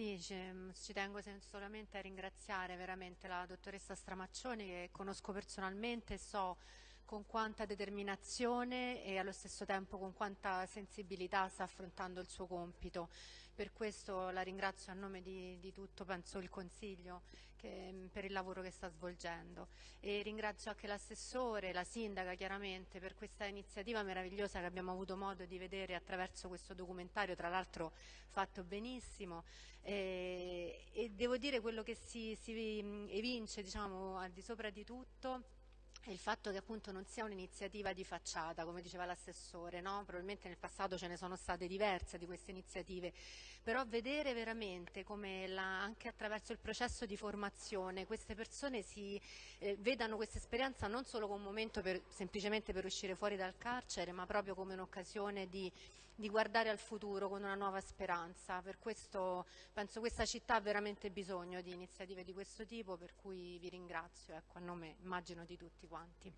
Sì, ci, tengo solamente a ringraziare veramente la dottoressa Stramaccioni che conosco personalmente e so con quanta determinazione e allo stesso tempo con quanta sensibilità sta affrontando il suo compito. Per questo la ringrazio a nome di, di tutto, penso, il Consiglio che, per il lavoro che sta svolgendo. E ringrazio anche l'assessore, la sindaca chiaramente per questa iniziativa meravigliosa che abbiamo avuto modo di vedere attraverso questo documentario, tra l'altro fatto benissimo. E, e, devo dire quello che si, si evince diciamo, al di sopra di tutto il fatto che appunto non sia un'iniziativa di facciata, come diceva l'assessore, no? probabilmente nel passato ce ne sono state diverse di queste iniziative, però vedere veramente come la, anche attraverso il processo di formazione queste persone si eh, vedano questa esperienza non solo come un momento per, semplicemente per uscire fuori dal carcere, ma proprio come un'occasione di, di guardare al futuro con una nuova speranza. Per questo penso questa città ha veramente bisogno di iniziative di questo tipo, per cui vi ringrazio, ecco, a nome immagino di tutti quanti.